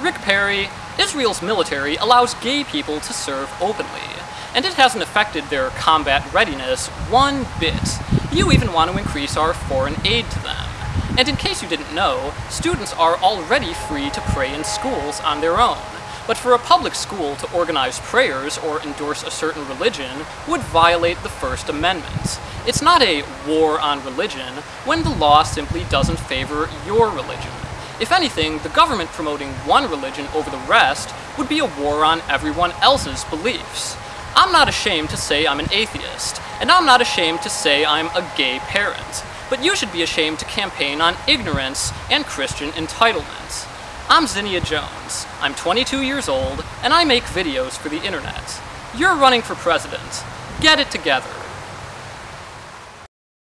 Rick Perry, Israel's military allows gay people to serve openly, and it hasn't affected their combat readiness one bit. You even want to increase our foreign aid to them. And in case you didn't know, students are already free to pray in schools on their own. But for a public school to organize prayers or endorse a certain religion would violate the First Amendment. It's not a war on religion when the law simply doesn't favor your religion. If anything, the government promoting one religion over the rest would be a war on everyone else's beliefs. I'm not ashamed to say I'm an atheist, and I'm not ashamed to say I'm a gay parent, but you should be ashamed to campaign on ignorance and Christian entitlement. I'm Zinnia Jones. I'm 22 years old, and I make videos for the internet. You're running for president. Get it together.